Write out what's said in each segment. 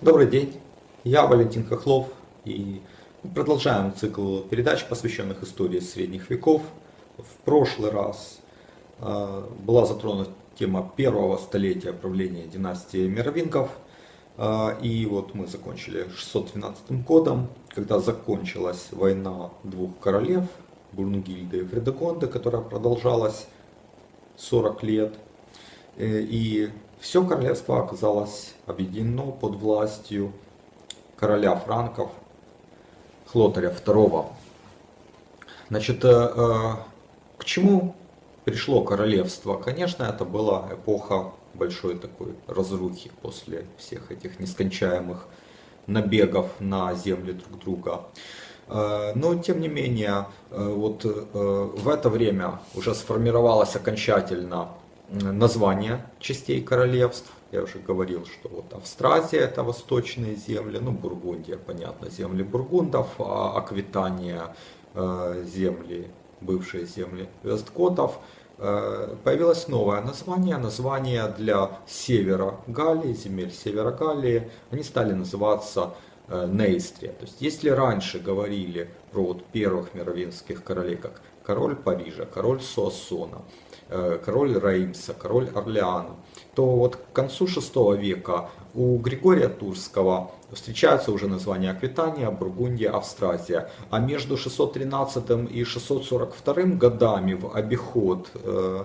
Добрый день, я Валентин Хохлов и продолжаем цикл передач, посвященных истории средних веков. В прошлый раз э, была затронута тема первого столетия правления династии Мировингов. Э, и вот мы закончили 613 годом, когда закончилась война двух королев, Бурнгильды и Фредегонды, которая продолжалась 40 лет. Э, и все королевство оказалось объединено под властью короля франков Хлотаря II. Значит, э, э, к чему пришло королевство? Конечно, это была эпоха большой такой разрухи после всех этих нескончаемых набегов на земли друг друга. Но, тем не менее, вот в это время уже сформировалось окончательно название частей королевств. Я уже говорил, что вот Австразия это восточные земли, ну Бургундия, понятно, земли бургундов, а Аквитания э, земли, бывшие земли весткотов. Э, появилось новое название, название для севера Галлии, земель севера Галлии, они стали называться э, Нейстрия. То есть если раньше говорили про вот первых мировинских королей, как король Парижа, король Суассона, король Реймса, король Орлеана, то вот к концу VI века у Григория Турского встречаются уже названия Аквитания, Бургундия, Австразия. А между 613 и 642 годами в обиход э,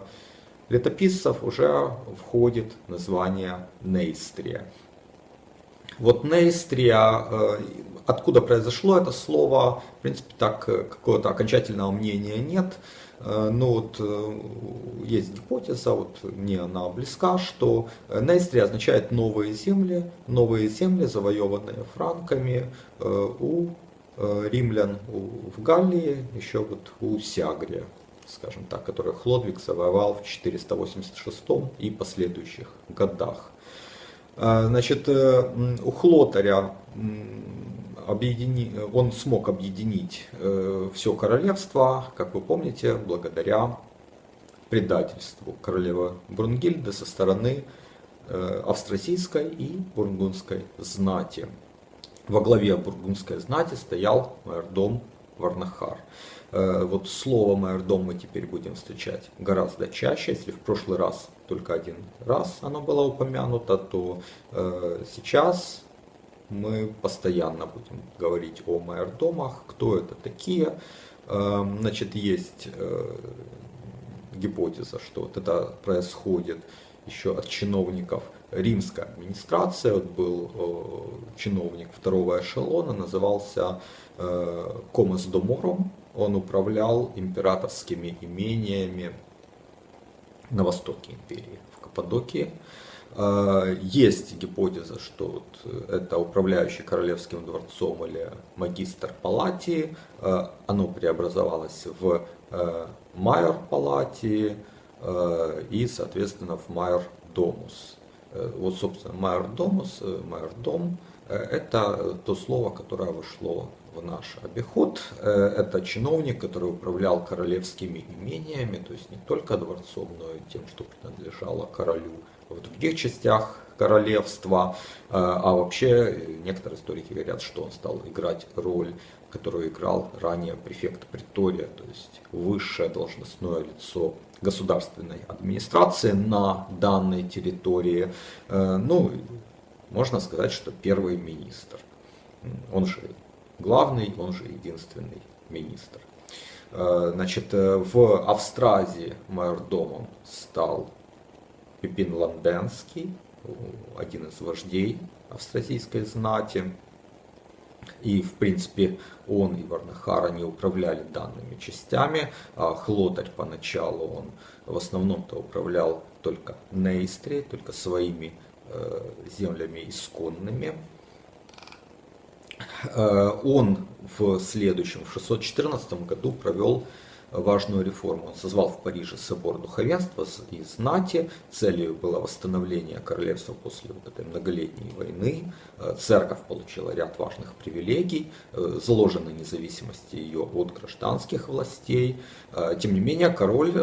летописцев уже входит название Нейстрия. Вот Нейстрия, э, откуда произошло это слово, в принципе, так какого-то окончательного мнения нет. Э, но вот э, есть гипотеза, вот мне она близка, что Нейстрия означает новые земли, новые земли, завоеванные франками э, у римлян в Галлии, еще вот у Сиагрия, скажем так, который Хлодвиг завоевал в 486 и последующих годах. Значит, у Хлотаря объедини... он смог объединить э, все королевство, как вы помните, благодаря предательству королевы Брунгильды со стороны э, австрасийской и бургундской знати. Во главе бургундской знати стоял майордом Варнахар. Э, вот слово майордом мы теперь будем встречать гораздо чаще. Если в прошлый раз только один раз оно было упомянуто, то сейчас мы постоянно будем говорить о майордомах, кто это такие. Эм, значит, есть э, гипотеза, что вот это происходит еще от чиновников римской администрации. Вот был э, чиновник второго эшелона, назывался э, Комос Домором. Он управлял императорскими имениями на востоке империи, в Каппадокии. А, есть гипотеза, что вот это управляющий королевским дворцом или магистр палатии, а, оно преобразовалось в а, майор палатии и, соответственно, в майор домус. Вот, собственно, майор домус, майор дом, это то слово, которое вошло в наш обиход. Это чиновник, который управлял королевскими имениями, то есть не только дворцом, но и тем, что принадлежало королю в других частях королевства. Э, а вообще некоторые историки говорят, что он стал играть роль, которую играл ранее префект Притория, то есть высшее должностное лицо государственной администрации на данной территории. Э, ну, можно сказать, что первый министр. Он же главный, он же единственный министр. Э, значит, в Австразии майордомом стал Пипин Ланденский, один из вождей австразийской знати. И, в принципе, он и Варнахара не управляли данными частями. А Хлотарь поначалу он в основном-то управлял только Нейстре, только своими э, землями исконными. Э, он в следующем, в 614 году провел важную реформу. Он созвал в Париже собор духовенства и знати. Целью было восстановление королевства после вот этой многолетней войны. Э, церковь получила ряд важных привилегий, э, заложенной независимости ее от гражданских властей. Э, тем не менее, король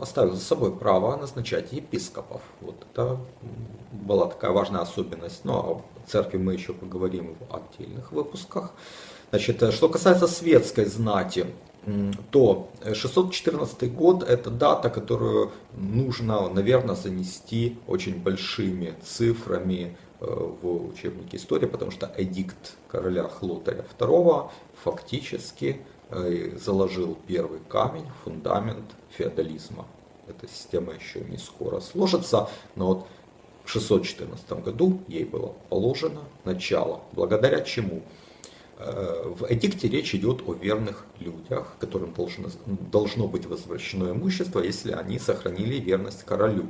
оставил за собой право назначать епископов. Вот это была такая важная особенность. Но о церкви мы еще поговорим в отдельных выпусках. Значит, что касается светской знати, то 614 год это дата, которую нужно, наверное, занести очень большими цифрами э, в учебнике истории, потому что эдикт короля Хлотаря II фактически э, заложил первый камень, фундамент феодализма. Эта система еще не скоро сложится, но вот в 614 году ей было положено начало, благодаря чему в эдикте речь идет о верных людях, которым должно, должно быть возвращено имущество, если они сохранили верность королю.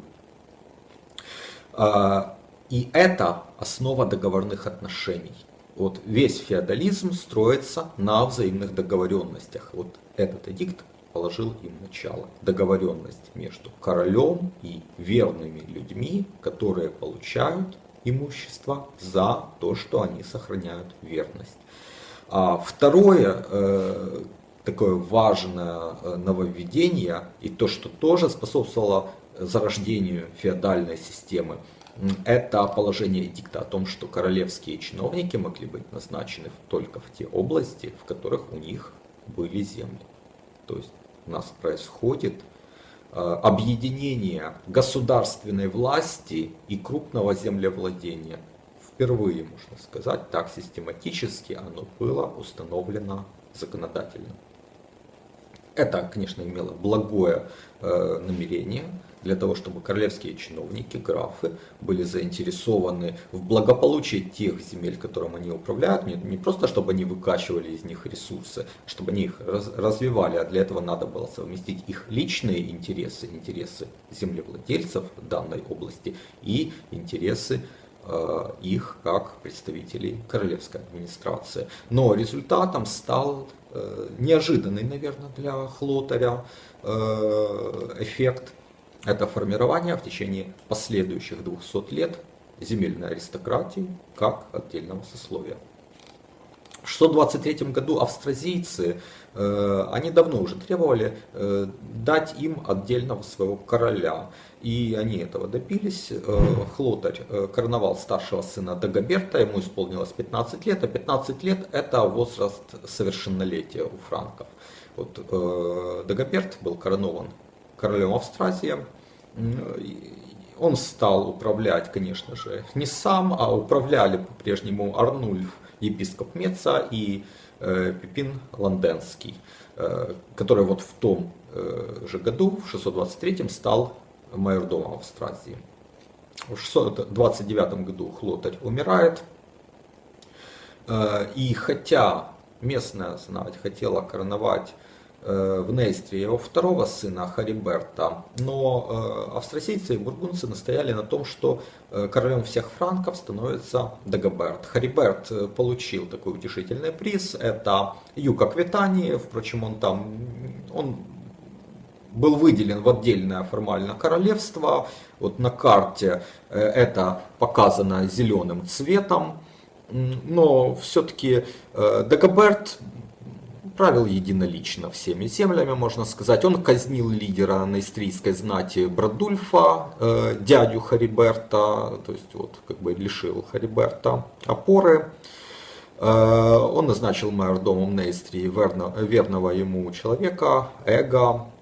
А, и это основа договорных отношений. Вот весь феодализм строится на взаимных договоренностях. Вот этот эдикт положил им начало. Договоренность между королем и верными людьми, которые получают имущество за то, что они сохраняют верность. А второе, э, такое важное э, нововведение, и то, что тоже способствовало зарождению феодальной системы, это положение дикта о том, что королевские чиновники могли быть назначены только в те области, в которых у них были земли. То есть у нас происходит э, объединение государственной власти и крупного землевладения – впервые, можно сказать, так систематически оно было установлено законодательно. Это, конечно, имело благое э, намерение для того, чтобы королевские чиновники, графы, были заинтересованы в благополучии тех земель, которым они управляют, не, не просто чтобы они выкачивали из них ресурсы, чтобы они их раз, развивали, а для этого надо было совместить их личные интересы, интересы землевладельцев данной области и интересы Э, их как представителей королевской администрации. Но результатом стал э, неожиданный, наверное, для Хлотаря э, эффект. Это формирование в течение последующих 200 лет земельной аристократии как отдельного сословия. В 623 году австразийцы, они давно уже требовали дать им отдельного своего короля. И они этого добились. Э, Хлотарь э, короновал старшего сына Дагоберта, ему исполнилось 15 лет, а 15 лет это возраст совершеннолетия у франков. Вот, э, Дагоберт был коронован королем Австразии. Он стал управлять, конечно же, не сам, а управляли по-прежнему Арнульф, епископ Меца и Пипин Ланденский, который вот в том же году, в 623 стал майордома Австразии. В 629 году Хлотарь умирает. Э, и хотя местная знать хотела короновать э, в Нейстре его второго сына Хариберта, но э, австрасийцы и бургунцы настояли на том, что королем всех франков становится Дагоберт. Хариберт получил такой утешительный приз, это юг Аквитании, впрочем, он там, он был выделен в отдельное формально королевство. Вот на карте э, это показано зеленым цветом. Но все-таки э, Дагоберт правил единолично всеми землями, можно сказать. Он казнил лидера наистрийской знати Брадульфа, э, дядю Хариберта, то есть вот как бы лишил Хариберта опоры. Он назначил майордомом Нейстрии верного ему человека, Эга, Э,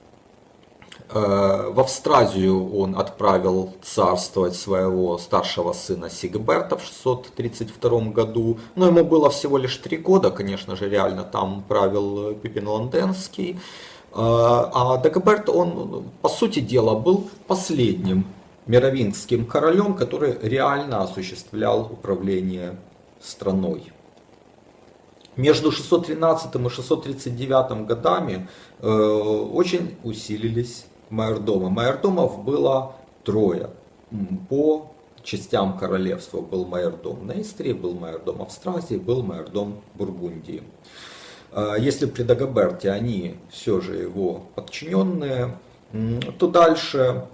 в Австразию он отправил царствовать своего старшего сына Сигберта в 632 году. Но ему было всего лишь три года, конечно же, реально там правил Пипин Ланденский. Э, а Дагоберт, он, по сути дела, был последним мировингским королем, который реально осуществлял управление страной. Между 613 и 639 годами э, очень усилились майордома. Майордомов было трое. По частям королевства был майордом Нейстрии, был майордом Австразии, был майордом Бургундии. Если при Дагоберте они все же его подчиненные, то дальше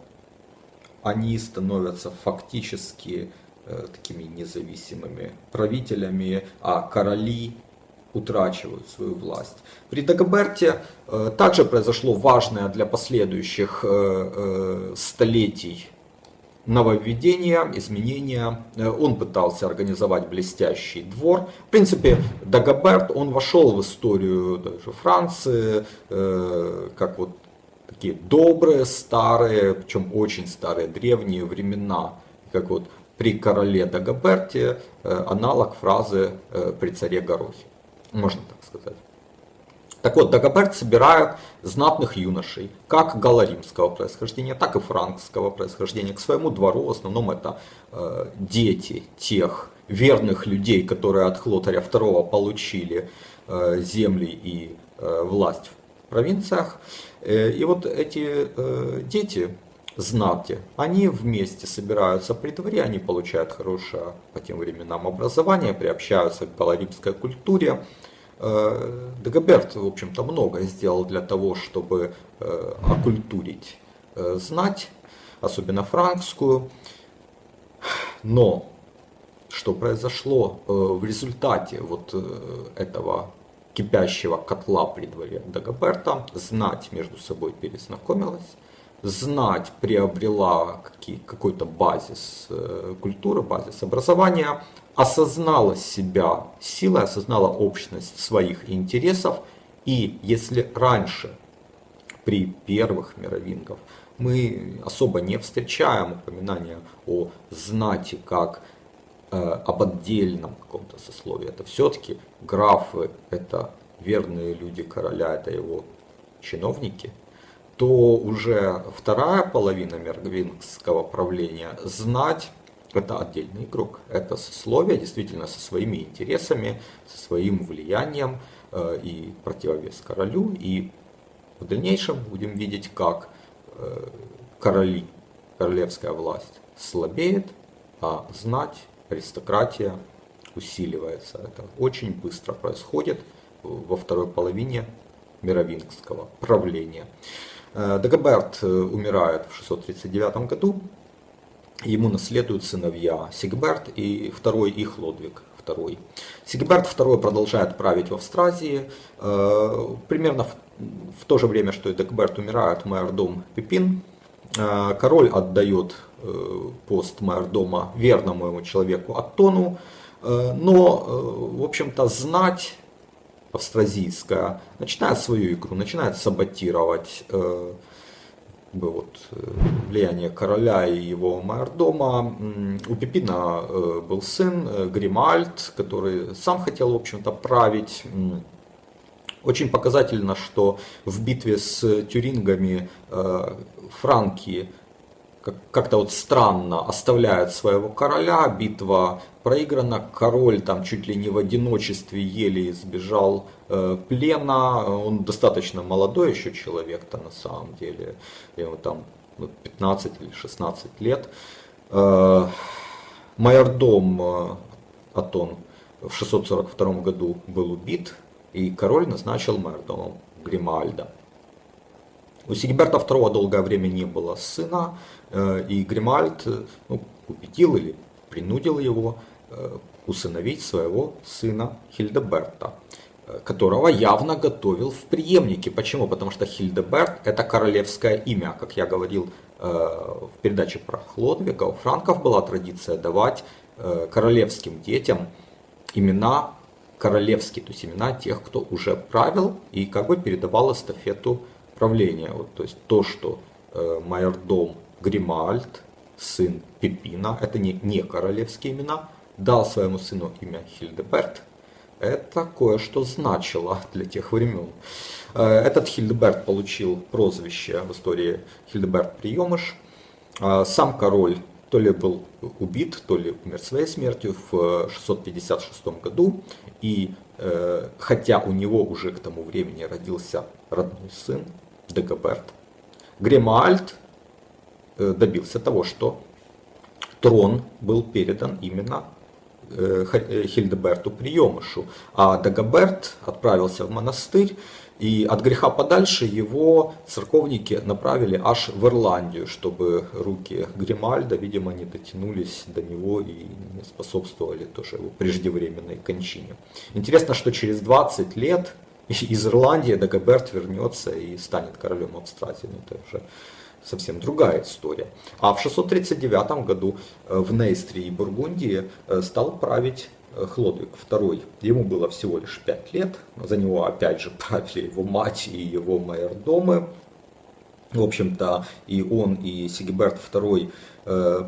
они становятся фактически э, такими независимыми правителями, а короли утрачивают свою власть. При Дагоберте э, также произошло важное для последующих э, столетий нововведения, изменения. Он пытался организовать блестящий двор. В принципе, Дагоберт, он вошел в историю даже Франции, как вот такие добрые, старые, причем очень старые, древние времена, как вот при короле Дагоберте, э, аналог фразы э, при царе Горохе, можно так сказать. Так вот, Дагоберт собирает знатных юношей, как галаримского происхождения, так и франкского происхождения, к своему двору. В основном это э, дети тех верных людей, которые от Хлотаря II получили э, земли и э, власть в провинциях. Э, и вот эти э, дети, знати, они вместе собираются при дворе, они получают хорошее по тем временам образование, приобщаются к галаримской культуре. Э, Дагоберт, в общем-то, многое сделал для того, чтобы окультурить знать, особенно франкскую. Но что произошло в результате вот этого кипящего котла при дворе Дагоберта, знать между собой перезнакомилась, знать приобрела какой-то базис э, культуры, базис образования, осознала себя силой, осознала общность своих интересов. И если раньше, при первых мировингов, мы особо не встречаем упоминания о знати как Э, об отдельном каком-то сословии. Это все-таки графы, это верные люди короля, это его чиновники, то уже вторая половина мергвингского правления знать это отдельный игрок. Это сословие действительно со своими интересами, со своим влиянием э, и противовес королю. И в дальнейшем будем видеть, как э, короли, королевская власть слабеет, а знать аристократия усиливается. Это очень быстро происходит во второй половине мировингского правления. Э, Дагоберт э, умирает в 639 году. Ему наследуют сыновья Сигберт и второй их Лодвиг II. Сигберт II продолжает править в Австразии. Э, примерно в то же время, что и Дагоберт умирает, майордом Пипин. Король отдает пост майордома верному ему человеку Аттону, но, в общем-то, знать австразийская начинает свою игру, начинает саботировать вот, влияние короля и его майордома. У Пипина был сын Гримальд, который сам хотел, в общем-то, править. Очень показательно, что в битве с тюрингами франки как-то вот странно оставляют своего короля, битва проиграна, король там чуть ли не в одиночестве еле избежал э, плена, он достаточно молодой еще человек-то на самом деле, ему там 15 или 16 лет. Э, майордом э, Атон в 642 году был убит, и король назначил майордомом Гримальда. У Сигиберта II долгое время не было сына, э, и Гримальд э, ну, убедил или принудил его э, усыновить своего сына Хильдеберта, которого явно готовил в преемнике. Почему? Потому что Хильдеберт это королевское имя. Как я говорил в передаче про Хлодвига, у франков была традиция давать королевским детям имена королевские, то есть имена тех, кто уже правил и как бы передавал эстафету правления. Вот, то есть то, что э, майордом Гримальд, сын Пипина, это не, не королевские имена, дал своему сыну имя Хильдеберт, это кое-что значило для тех времен. Э, этот Хильдеберт получил прозвище в истории Хильдеберт Приемыш. Э, сам король то ли был убит, то ли умер своей смертью в 656 году. И э, хотя у него уже к тому времени родился родной сын, Дагоберт, Гремальд э, добился того, что трон был передан именно Хильдеберту приемышу, а Дагоберт отправился в монастырь, и от греха подальше его церковники направили аж в Ирландию, чтобы руки Гримальда, видимо, не дотянулись до него и не способствовали тоже его преждевременной кончине. Интересно, что через 20 лет из Ирландии Дагоберт вернется и станет королем Австразии. Ну, это уже совсем другая история. А в 639 году э, в Нейстрии и Бургундии э, стал править э, Хлодвиг II. Ему было всего лишь 5 лет. За него опять же правили его мать и его майордомы. В общем-то, и он, и Сигиберт II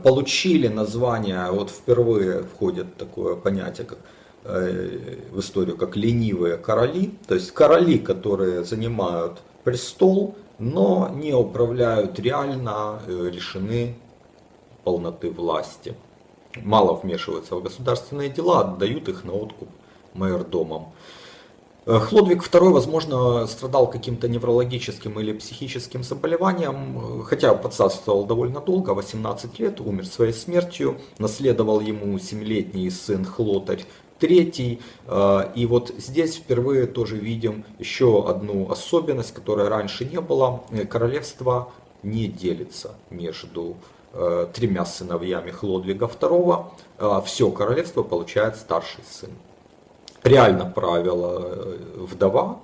получили название, вот впервые входит такое понятие, как в историю как ленивые короли, то есть короли, которые занимают престол, но не управляют реально, э, решены полноты власти. Мало вмешиваются в государственные дела, отдают их на откуп майордомам. Э, Хлодвиг II, возможно, страдал каким-то неврологическим или психическим заболеванием, хотя подцарствовал довольно долго, 18 лет, умер своей смертью. Наследовал ему 7-летний сын Хлотарь третий. Э, и вот здесь впервые тоже видим еще одну особенность, которая раньше не было. Э, королевство не делится между э, тремя сыновьями Хлодвига II. Все королевство получает старший сын. Реально правила вдова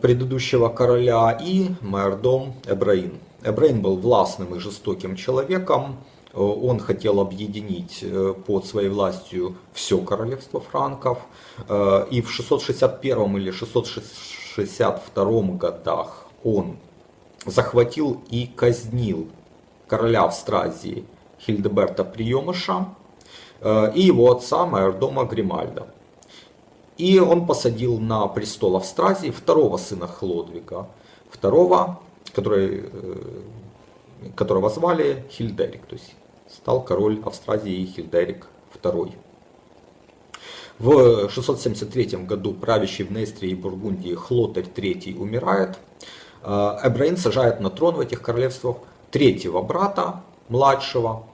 предыдущего короля и майордом Эбраин. Эбраин был властным и жестоким человеком, Э, он хотел объединить э, под своей властью все королевство франков. Э, и в 661 или 662 годах он захватил и казнил короля Австразии Хильдеберта Приемыша и его отца майордома Гримальда. И он посадил на престол Австразии второго сына Хлодвига, второго, который, которого звали Хильдерик, то есть стал король Австразии Хильдерик II. В 673 году правящий в Нестрии и Бургундии Хлотарь III умирает. Э, Эбраин сажает на трон в этих королевствах третьего брата, младшего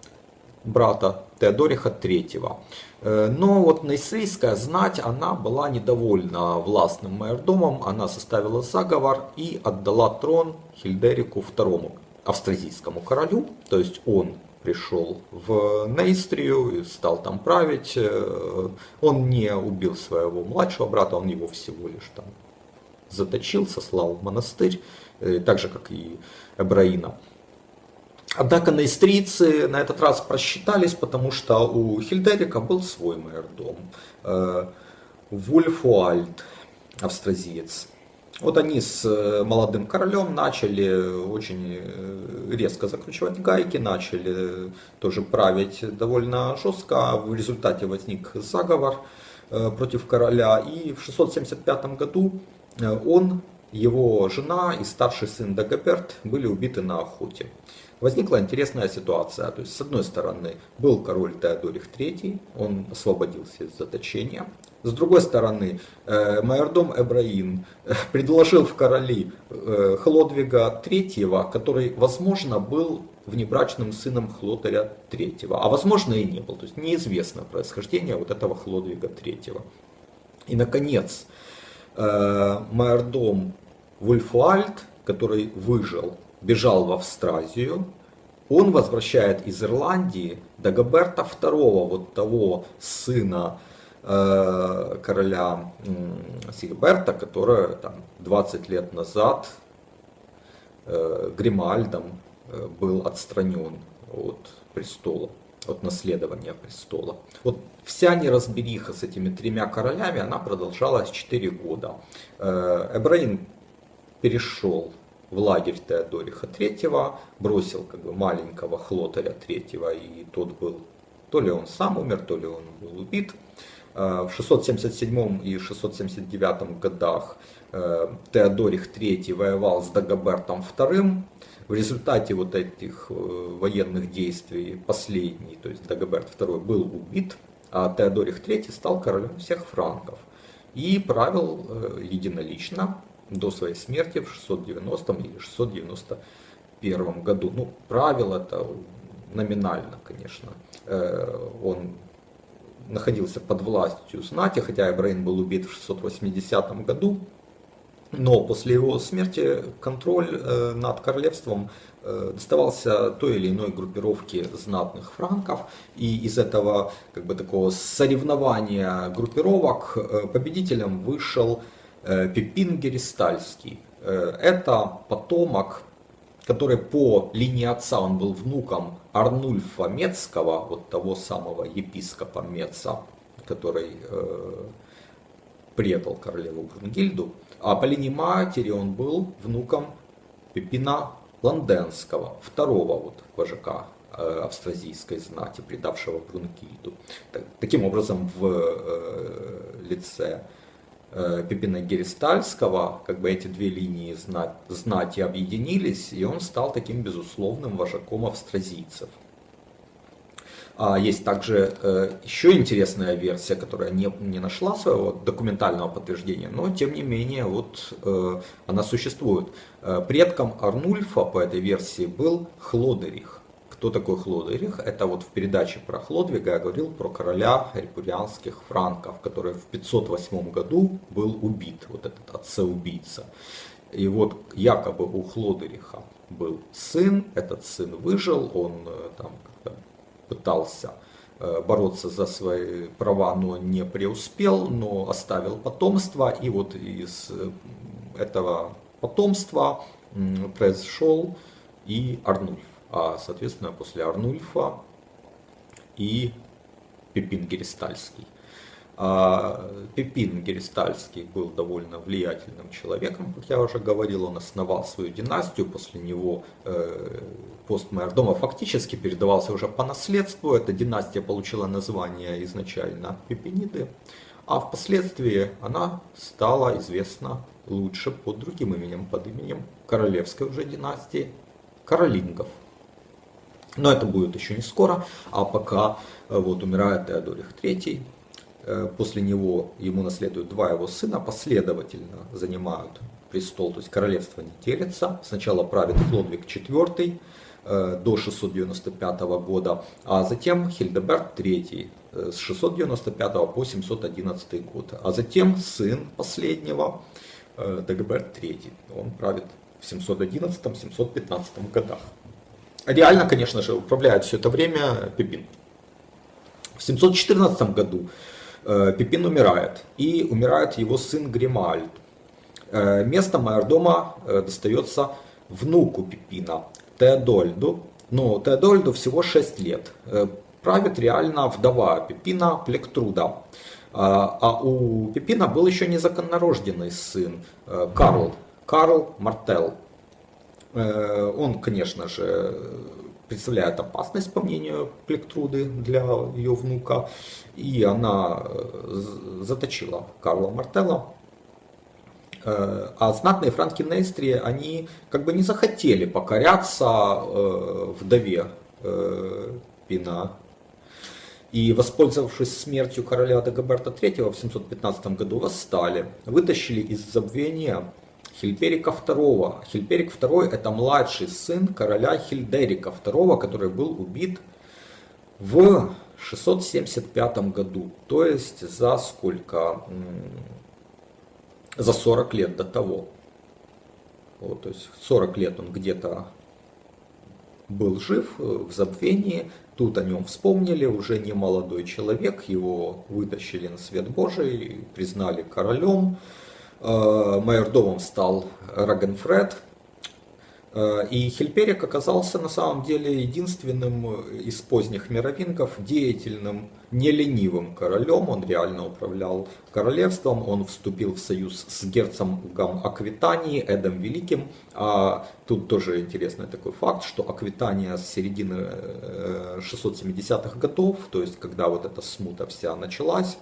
брата Теодориха III. Э, но вот Нейсейская знать, она была недовольна властным майордомом, она составила заговор и отдала трон Хильдерику II, австразийскому королю, то есть он пришел в Нейстрию и стал там править. Э, он не убил своего младшего брата, он его всего лишь там заточил, сослал в монастырь, э, так же как и Эбраина. Однако нейстрийцы на этот раз просчитались, потому что у Хильдерика был свой майордом. Э, Вульфуальд, австразиец. Вот они с э, молодым королем начали очень э, резко закручивать гайки, начали тоже править довольно жестко. В результате возник заговор э, против короля. И в 675 году он, его жена и старший сын Дагоберт были убиты на охоте возникла интересная ситуация. То есть, с одной стороны, был король Теодорих III, он освободился из заточения. С другой стороны, э, майордом Эбраин э, предложил в короли э, Хлодвига III, который, возможно, был внебрачным сыном Хлотаря III, а возможно и не был. То есть неизвестно происхождение вот этого Хлодвига III. И, наконец, майордом Вульфуальд, который выжил бежал в Австразию, он возвращает из Ирландии Дагоберта II, вот того сына короля э, Сигберта, который там, 20 лет назад э, Гримальдом э, был отстранен от престола, от наследования престола. Вот вся неразбериха с этими тремя королями, она продолжалась 4 года. Эбраим перешел в лагерь Теодориха III, бросил как бы маленького Хлотаря III, и тот был, то ли он сам умер, то ли он был убит. Э, в 677 и 679 годах э, Теодорих III воевал с Дагобертом II. В результате вот этих э, военных действий последний, то есть Дагоберт II, был убит, а Теодорих III стал королем всех франков и правил единолично до своей смерти в 690 или 691 году. Ну, правил это номинально, конечно, он находился под властью знати, хотя Эбрейн был убит в 680 году, но после его смерти контроль над королевством доставался той или иной группировке знатных франков, и из этого как бы такого соревнования группировок победителем вышел Пипин Геристальский. Это потомок который по линии отца он был внуком Арнульфа Мецкого, вот того самого епископа Меца, который э, предал королеву Брунгильду, а по линии матери он был внуком Пепина Ланденского, второго вот вожака э, австразийской знати, предавшего Брунгильду. Таким образом, в э, лице Пипина Геристальского, как бы эти две линии знати объединились, и он стал таким безусловным вожаком австразийцев. А есть также э, еще интересная версия, которая не, не нашла своего документального подтверждения, но тем не менее вот э, она существует. Предком Арнульфа по этой версии был Хлодерих. Кто такой Хлодерих? Это вот в передаче про Хлодвига я говорил про короля репурианских франков, который в 508 году был убит, вот этот отца-убийца. И вот якобы у Хлодериха был сын, этот сын выжил, он э, там пытался э, бороться за свои права, но не преуспел, но оставил потомство, и вот из э, этого потомства произошел и Арнульф соответственно после Арнульфа и Пипин Геристальский. А Пипин Геристальский был довольно влиятельным человеком, как я уже говорил, он основал свою династию, после него э, пост Майордома фактически передавался уже по наследству, эта династия получила название изначально Пипиниды, а впоследствии она стала известна лучше под другим именем, под именем королевской уже династии Каролингов. Но это будет еще не скоро, а пока э, вот умирает Теодорих III, э, после него ему наследуют два его сына, последовательно занимают престол, то есть королевство не делится. Сначала правит Хлодвиг IV э, до 695 года, а затем Хильдеберт III с 695 по 711 год. А затем сын последнего, Дагберт III, он правит в 711-715 годах. Реально, конечно же, управляет все это время Пипин. В 714 году э, Пипин умирает, и умирает его сын Гримальд. Э, место майордома э, достается внуку Пипина, Теодольду. Но Теодольду всего 6 лет. Правит реально вдова Пипина Плектруда. А у Пипина был еще незаконнорожденный сын Карл, Карл Мартел. Э, он, конечно же, представляет опасность, по мнению Плектруды, для ее внука. И она э, заточила Карла Мартелла. Э, а знатные франки Нейстрии, они как бы не захотели покоряться вдове Пина. И, воспользовавшись смертью короля Дагоберта III в 715 году, восстали, вытащили из забвения Хильперика II. Хильперик II это младший сын короля Хильдерика II, который был убит в 675 году. То есть за сколько? За 40 лет до того. Вот, то есть 40 лет он где-то был жив э, в забвении, тут о нем вспомнили, уже не молодой человек, его вытащили на свет Божий, признали королем, майордомом стал Рагенфред. Э, и Хильперик оказался на самом деле единственным из поздних мировингов деятельным, не ленивым королем. Он реально управлял королевством, он вступил в союз с герцогом Аквитании Эдом Великим. А тут тоже интересный такой факт, что Аквитания с середины 670-х э, годов, то есть когда вот эта смута вся началась,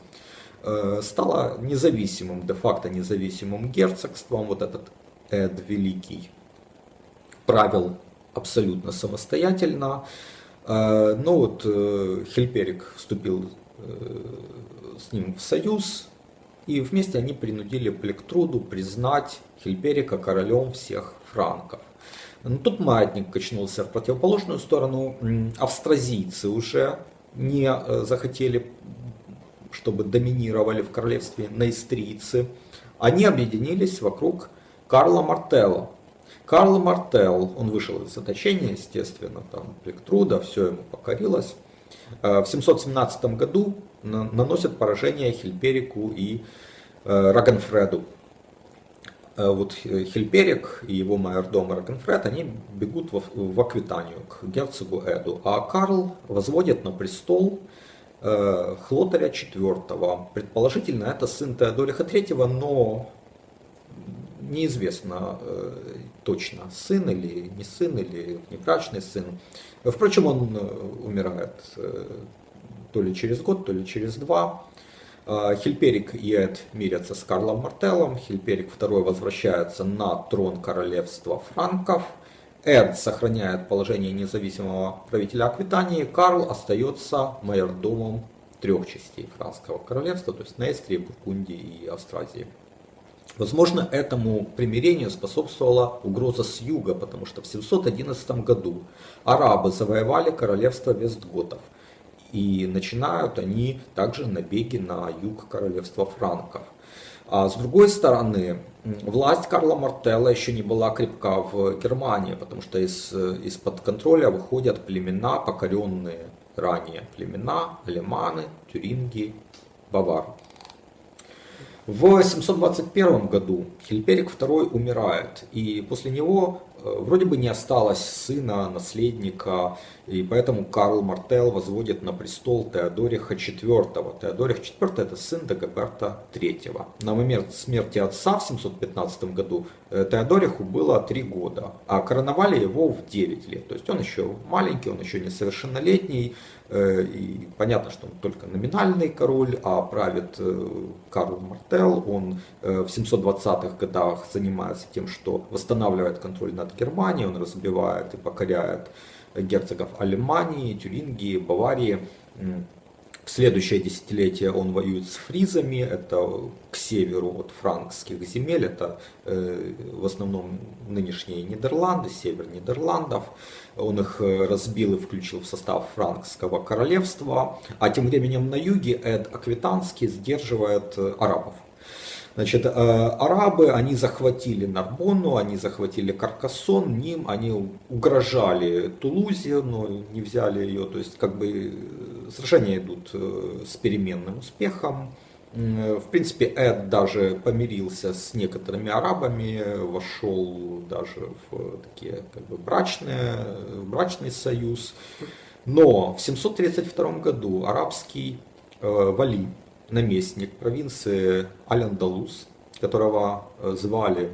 Э, стала независимым, де-факто независимым герцогством. Вот этот Эд Великий правил абсолютно самостоятельно. Э, но вот э, Хельперик вступил с ним в союз, и вместе они принудили Плектруду признать Хельперика королем всех франков. Но тут маятник качнулся в противоположную сторону. Австразийцы уже не захотели, чтобы доминировали в королевстве наистрийцы. Они объединились вокруг Карла Мартелла. Карл Мартелл, он вышел из заточения, естественно, там Плектруда, все ему покорилось. Э, в 717 году наносят поражение Хильперику и э, Рагенфреду. Э, вот Хильперик и его майордом Рагенфред, они бегут в, Аквитанию к герцогу Эду, а Карл возводит на престол Хлотаря IV. Предположительно, это сын Теодориха III, но неизвестно э, точно, сын или не сын, или внебрачный сын. Впрочем, он э, умирает э, то ли через год, то ли через два. Хильперик и Эд мирятся с Карлом Мартеллом. Хильперик II возвращается на трон королевства франков. Эд сохраняет положение независимого правителя Аквитании. Карл остается майордомом трех частей франкского королевства, то есть Нестрии, Бургундии и Австразии. Возможно, этому примирению способствовала угроза с юга, потому что в 711 году арабы завоевали королевство Вестготов. И начинают они также набеги на юг королевства франков. А с другой стороны, власть Карла Мартелла еще не была крепка в Германии, потому что из, из-под контроля выходят племена, покоренные ранее племена, алеманы, тюринги, бавары. В 721 году Хильперик II умирает, и после него Э, вроде бы не осталось сына, наследника, и поэтому Карл Мартел возводит на престол Теодориха IV. Теодорих IV это сын Дагоберта III. На момент смерти отца в 715 году э, Теодориху было 3 года, а короновали его в 9 лет. То есть он еще маленький, он еще несовершеннолетний, э, и понятно, что он только номинальный король, а правит Карл Мартел. Он в 720-х годах занимается тем, что восстанавливает контроль над Германии, он разбивает и покоряет герцогов Алемании, Тюрингии, Баварии. В следующее десятилетие он воюет с фризами, это к северу от франкских земель, это э, в основном нынешние Нидерланды, север Нидерландов. Он их э, разбил и включил в состав франкского королевства, а тем временем на юге Эд Аквитанский сдерживает э, арабов. Значит, э, арабы, они захватили Нарбонну, они захватили Каркасон, Ним, они угрожали Тулузе, но не взяли ее. То есть, как бы, э, сражения идут э, с переменным успехом. В принципе, Эд даже помирился с некоторыми арабами, вошел даже в такие как бы брачные, брачный союз. Но в 732 году арабский э, вали наместник провинции Аль-Андалус, которого э, звали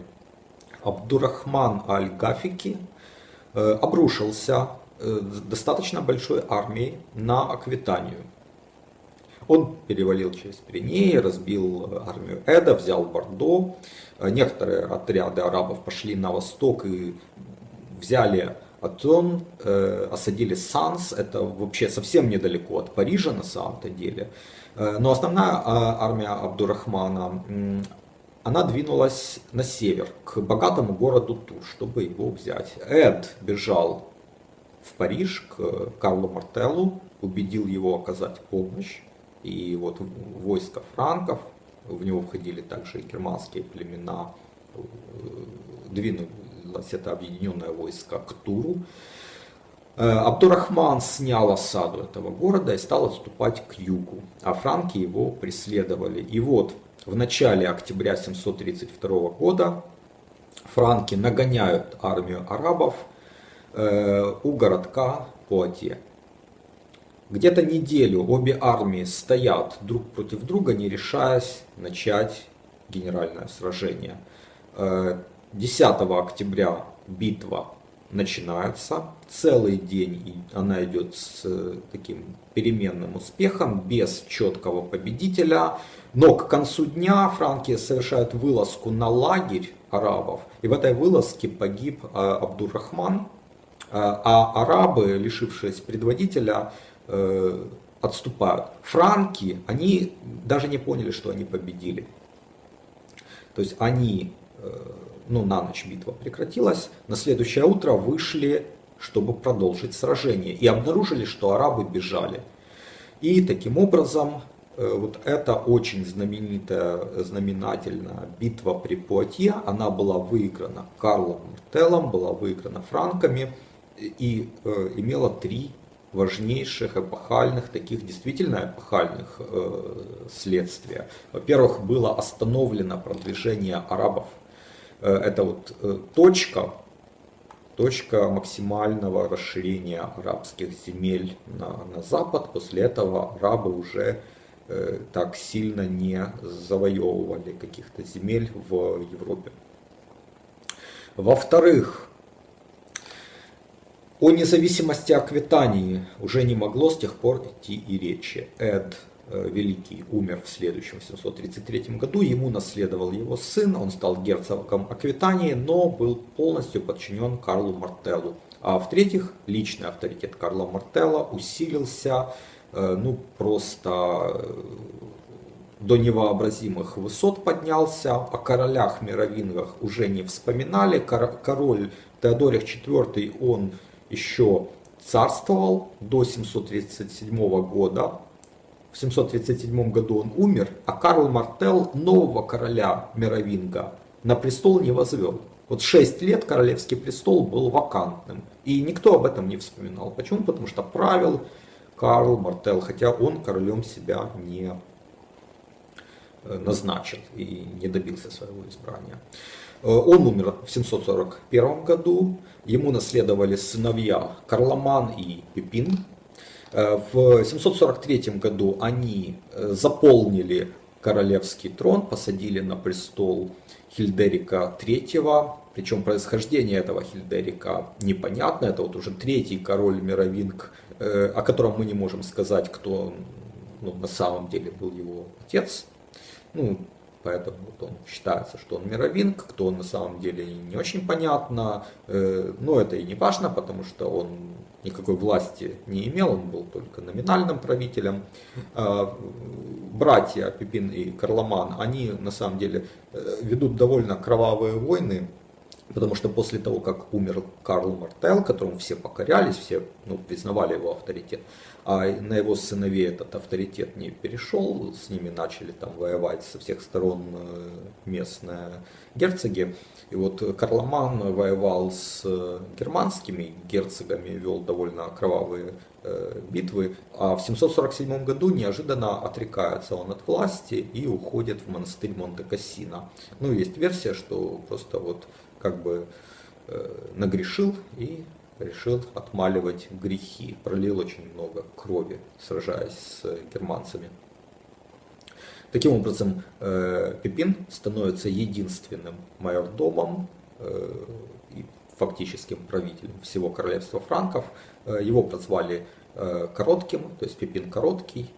Абдурахман Аль-Гафики, э, обрушился э, достаточно большой армией на Аквитанию. Он перевалил через Пиренеи, разбил армию Эда, взял Бордо. Некоторые отряды арабов пошли на восток и взяли Атон, осадили Санс, это вообще совсем недалеко от Парижа на самом-то деле. Э, но основная а, армия Абдурахмана, она двинулась на север, к богатому городу Тур, чтобы его взять. Эд бежал в Париж к Карлу Мартеллу, убедил его оказать помощь. И вот войско франков, в него входили также и германские племена, э, двинулось это объединенное войско к Туру. Э, Абдурахман снял осаду этого города и стал отступать к югу, а франки его преследовали. И вот в начале октября 732 года франки нагоняют армию арабов э, у городка Пуатье. Где-то неделю обе армии стоят друг против друга, не решаясь начать генеральное сражение. 10 э, октября битва начинается целый день, и она идет с э, таким переменным успехом, без четкого победителя. Но к концу дня франки совершают вылазку на лагерь арабов, и в этой вылазке погиб э, Абдуррахман, э, а арабы, лишившись предводителя, отступают. Франки, они даже не поняли, что они победили. То есть они ну, на ночь битва прекратилась, на следующее утро вышли, чтобы продолжить сражение, и обнаружили, что арабы бежали. И таким образом, э, вот эта очень знаменитая, знаменательная битва при Пуатье, она была выиграна Карлом Мартеллом, была выиграна франками и э, имела три важнейших эпохальных, таких действительно эпохальных э, следствия. Во-первых, было остановлено продвижение арабов. Э, это вот э, точка, точка максимального расширения арабских земель на, на запад. После этого арабы уже э, так сильно не завоевывали каких-то земель в Европе. Во-вторых, о независимости Аквитании уже не могло с тех пор идти и речи. Эд Великий умер в следующем 733 году, ему наследовал его сын, он стал герцогом Аквитании, но был полностью подчинен Карлу Мартеллу. А в-третьих, личный авторитет Карла Мартелла усилился э, ну, просто э, до невообразимых высот поднялся, о королях-мировингах уже не вспоминали. Король Теодорих IV, он еще царствовал до 737 года. В 737 году он умер, а Карл Мартел нового короля Мировинга на престол не возвел. Вот 6 лет королевский престол был вакантным. И никто об этом не вспоминал. Почему? Потому что правил Карл Мартел, хотя он королем себя не э, назначил и не добился своего избрания. Э, он умер в 741 году, ему наследовали сыновья Карломан и Пипин. Э, в 743 году они э, заполнили королевский трон, посадили на престол Хильдерика III, причем происхождение этого Хильдерика непонятно, это вот уже третий король Мировинг, о котором мы не можем сказать, кто ну, на самом деле был его отец. Ну, поэтому вот он считается, что он мировинг, кто он на самом деле не очень понятно, э, но это и не важно, потому что он никакой власти не имел, он был только номинальным правителем. А, братья Пипин и Карломан, они на самом деле э, ведут довольно кровавые войны, Потому что после того, как умер Карл Мартел, которому все покорялись, все ну, признавали его авторитет, а на его сыновей этот авторитет не перешел, с ними начали там воевать со всех сторон э, местные герцоги. И вот Карломан воевал с германскими герцогами, вел довольно кровавые э, битвы, а в 747 году неожиданно отрекается он от власти и уходит в монастырь Монте-Кассино. Ну, есть версия, что просто вот как бы э, нагрешил и решил отмаливать грехи. Пролил очень много крови, сражаясь с германцами. Таким образом, э, Пипин становится единственным майордомом э, и фактическим правителем всего королевства франков. Э, его прозвали Коротким, то есть Пипин Короткий.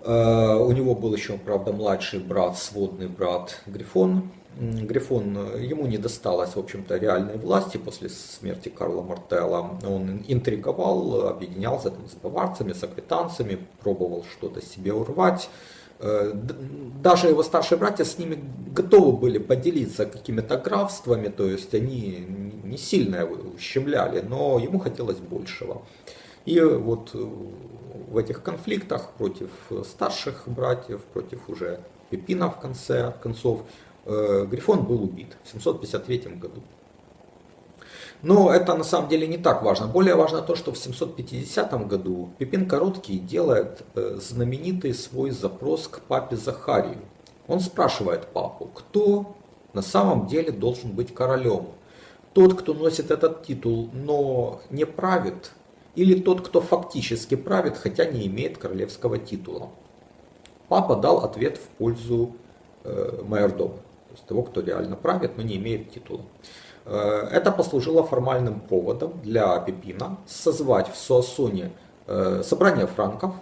У него был еще, правда, младший брат, сводный брат Грифон, Грифон, ему не досталось, в общем-то, реальной власти после смерти Карла Мартелла. Он интриговал, объединялся там, с баварцами, с аквитанцами, пробовал что-то себе урвать. Э, даже его старшие братья с ними готовы были поделиться какими-то графствами, то есть они не сильно его ущемляли, но ему хотелось большего. И вот в этих конфликтах против старших братьев, против уже Пепина в конце концов, Э, Грифон был убит в 753 году. Но это на самом деле не так важно. Более важно то, что в 750 году Пипин Короткий делает э, знаменитый свой запрос к папе Захарию. Он спрашивает папу, кто на самом деле должен быть королем. Тот, кто носит этот титул, но не правит, или тот, кто фактически правит, хотя не имеет королевского титула. Папа дал ответ в пользу э, майордома есть того, кто реально правит, но не имеет титула. Э, это послужило формальным поводом для Пипина созвать в Суассоне э, собрание франков,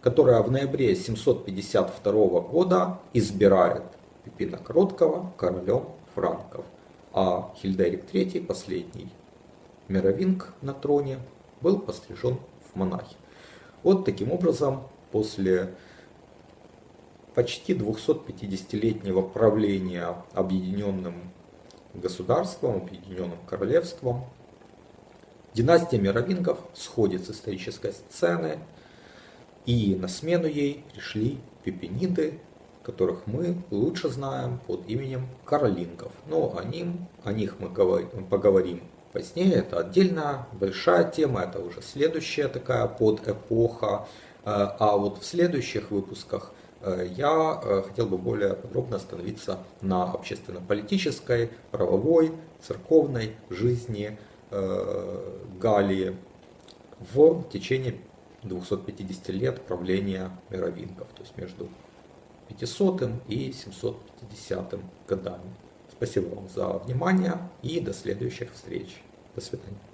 которое в ноябре 752 года избирает Пипина Короткого королем франков, а Хильдерик III, последний мировинг на троне, был пострижен в монахи. Вот таким образом, после почти 250-летнего правления объединенным государством, объединенным королевством. Династия мировингов сходит с исторической сцены, и на смену ей пришли пепениды, которых мы лучше знаем под именем каролингов. Но о, ним, о них мы поговорим позднее. Это отдельная большая тема, это уже следующая такая подэпоха. Э, а вот в следующих выпусках я э, хотел бы более подробно остановиться на общественно-политической, правовой, церковной жизни Галлии в течение 250 лет правления мировингов, то есть между 500 и 750 годами. Спасибо вам за внимание и до следующих встреч. До свидания.